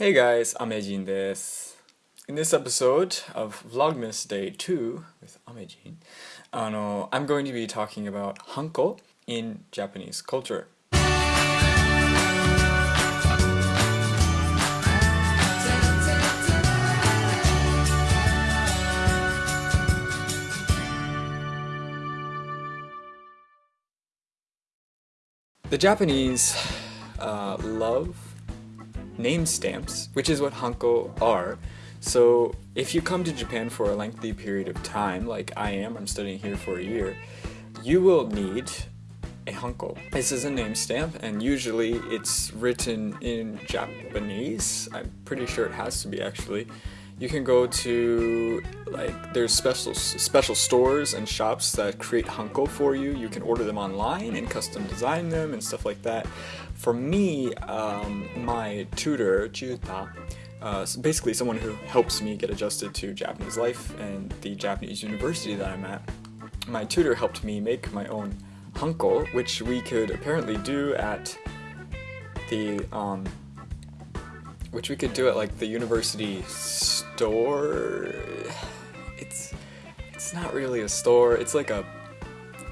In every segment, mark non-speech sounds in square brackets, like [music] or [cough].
Hey guys, Amejin desu. In this episode of Vlogmas Day 2 with Amejin, I'm going to be talking about hanko in Japanese culture. The Japanese uh, love name stamps, which is what hanko are. So if you come to Japan for a lengthy period of time, like I am, I'm studying here for a year, you will need a hanko. This is a name stamp, and usually it's written in Japanese. I'm pretty sure it has to be actually. You can go to like there's special special stores and shops that create hanko for you. You can order them online and custom design them and stuff like that. For me, um, my tutor, Juta, uh, basically someone who helps me get adjusted to Japanese life and the Japanese university that I'm at, my tutor helped me make my own hanko, which we could apparently do at the, um, which we could do at like the university store. It's, it's not really a store, it's like a,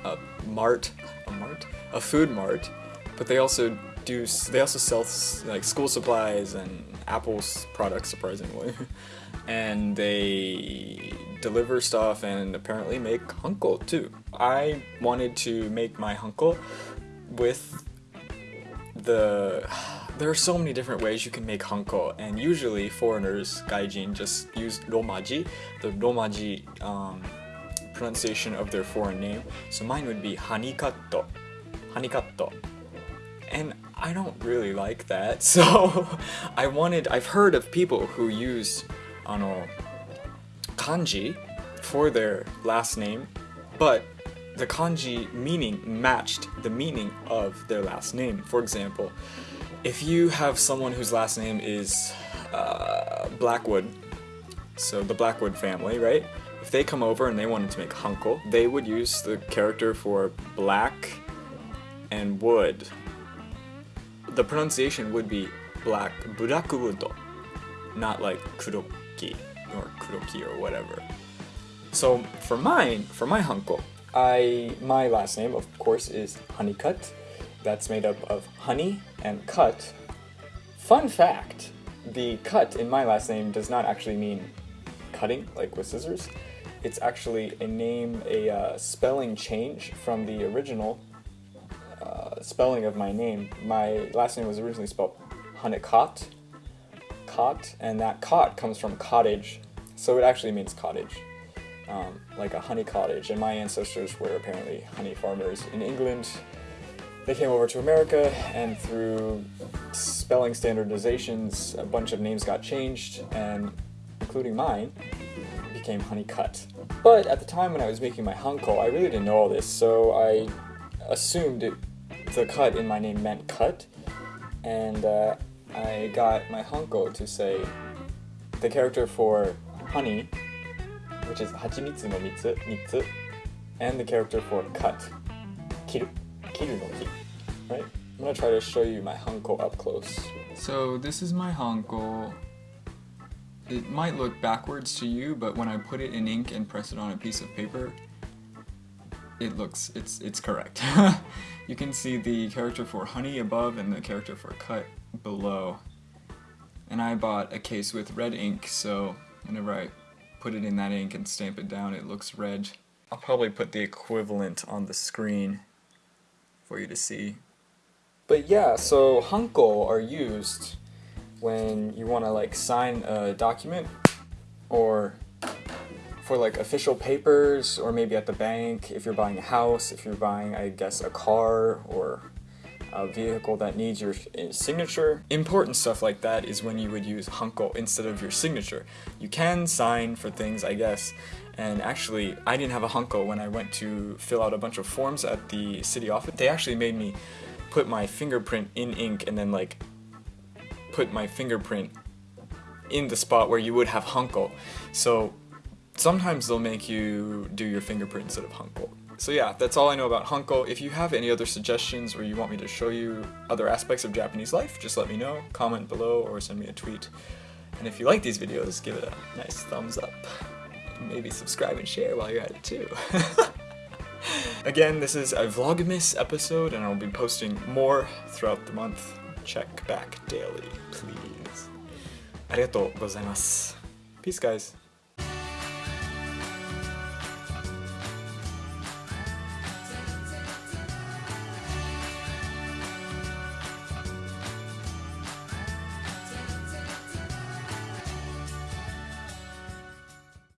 a mart, a mart? A food mart, but they also do they also sell like school supplies and Apple's products surprisingly [laughs] and they deliver stuff and apparently make hanko too. I wanted to make my hanko with the there are so many different ways you can make hanko and usually foreigners gaijin just use romaji the romaji um, pronunciation of their foreign name so mine would be hanikato hanikato and I don't really like that. [laughs] So I wanted, I've heard of people who use ano, kanji for their last name, but the kanji meaning matched the meaning of their last name. For example, if you have someone whose last name is uh, Blackwood, so the Blackwood family, right? If they come over and they wanted to make hanko, they would use the character for black and wood the pronunciation would be black burakubudo, not like kuroki or kuroki or whatever. So for mine, for my hanko, I my last name of course is Honeycut. That's made up of honey and cut. Fun fact, the cut in my last name does not actually mean cutting like with scissors. It's actually a name, a uh, spelling change from the original spelling of my name. My last name was originally spelled Honeycott, cot, and that cot comes from cottage, so it actually means cottage, um, like a honey cottage. And my ancestors were apparently honey farmers in England. They came over to America, and through spelling standardizations, a bunch of names got changed, and including mine, became Honeycut. But at the time when I was making my hanko, I really didn't know all this, so I assumed it the cut in my name meant cut, and uh, I got my hanko to say the character for honey, which is hachimitsu no mitsu, mitsu, and the character for cut, kiru, right? I'm gonna try to show you my hanko up close. So this is my hanko. It might look backwards to you, but when I put it in ink and press it on a piece of paper, it looks, it's, it's correct. [laughs] you can see the character for honey above and the character for cut below. And I bought a case with red ink, so whenever I put it in that ink and stamp it down, it looks red. I'll probably put the equivalent on the screen for you to see. But yeah, so hanko are used when you want to like sign a document or for like official papers or maybe at the bank if you're buying a house, if you're buying, I guess, a car or a vehicle that needs your eh, signature. Important stuff like that is when you would use hanko instead of your signature. You can sign for things, I guess, and actually, I didn't have a hanko when I went to fill out a bunch of forms at the city office. They actually made me put my fingerprint in ink and then like put my fingerprint in the spot where you would have hanko. So sometimes they'll make you do your fingerprint instead of hanko. So yeah, that's all I know about Hanko. If you have any other suggestions or you want me to show you other aspects of Japanese life, just let me know, comment below, or send me a tweet. And if you like these videos, give it a nice thumbs up. Maybe subscribe and share while you're at it too. [laughs] Again, this is a Vlogmas episode, and I'll be posting more throughout the month. Check back daily, please. Arigatou gozaimasu. Peace, guys.